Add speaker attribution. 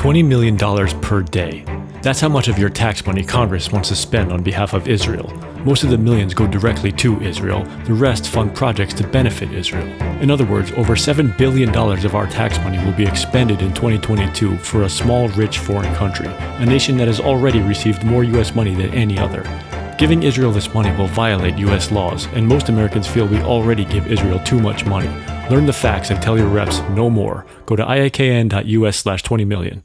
Speaker 1: $20 million per day. That's how much of your tax money Congress wants to spend on behalf of Israel. Most of the millions go directly to Israel, the rest fund projects to benefit Israel. In other words, over $7 billion of our tax money will be expended in 2022 for a small, rich foreign country, a nation that has already received more US money than any other. Giving Israel this money will violate US laws, and most Americans feel we already give Israel too much money. Learn the facts and tell your reps no more. Go to iakn.us slash 20 million.